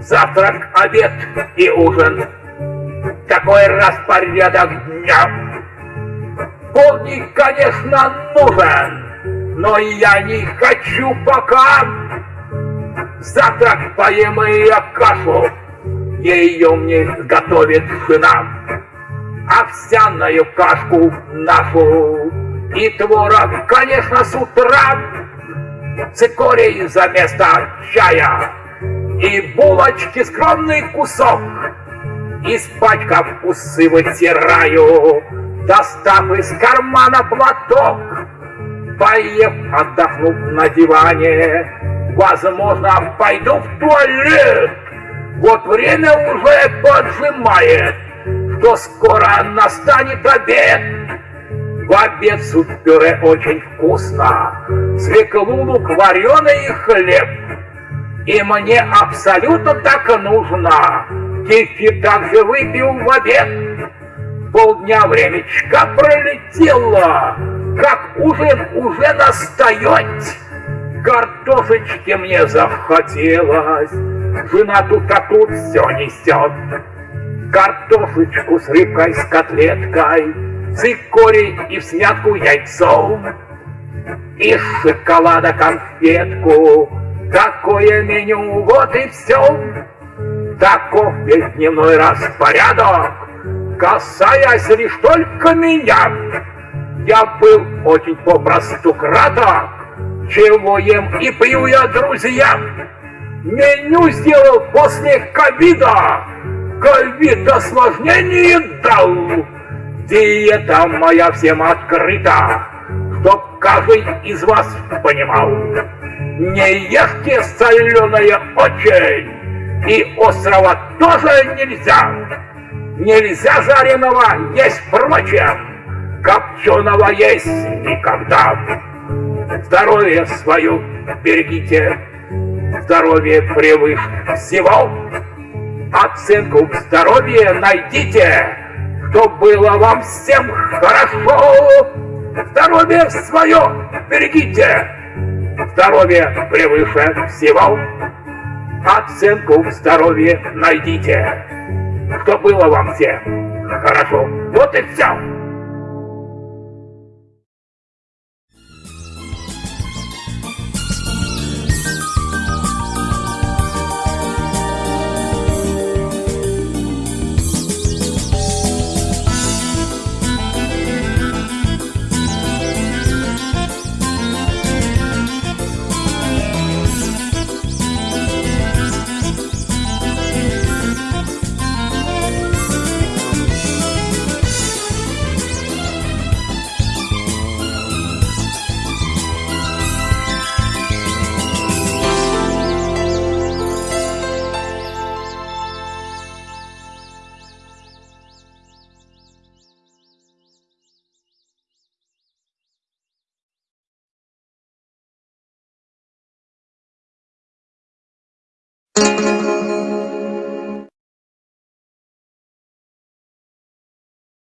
Завтрак, обед и ужин. Такой распорядок дня. Полдник, конечно, нужен, но я не хочу пока. Завтрак поем и кашу, ее мне готовит жена. Овсяную кашку нашу и творог, конечно, с утра. Цикорий за место чая и булочки скромный кусок. Испачкав усы вытираю, достав из кармана платок. Поев, отдохнув на диване, возможно, пойду в туалет. Вот время уже поджимает, что скоро настанет обед. В обед суп-пюре очень вкусно, свеклу, лук, вареный хлеб. И мне абсолютно так нужно. Кефир также выпил в обед. Полдня времечка пролетело, как ужин уже настает. Картошечки мне захотелось, жена тут а тут все несет. Картошечку с рыбкой, с котлеткой, цикорий и в смятку яйцом. Из шоколада конфетку, Такое меню, вот и все. Таков весь дневной распорядок, касаясь лишь только меня. Очень попросту краток, чего ем и пью я друзьям. Меню сделал после ковида, ковид осложнение дал. Диета моя всем открыта, чтоб каждый из вас понимал. Не ешьте соленое очень, и острова тоже нельзя. Нельзя жареного есть впрочем, копченого есть никогда. Здоровье свое берегите, здоровье превыше всего. Оценку в здоровье найдите, чтоб было вам всем хорошо. Здоровье свое берегите, Здоровье превыше всего. Оценку в здоровье найдите. Что было вам всем хорошо. Вот и все. Música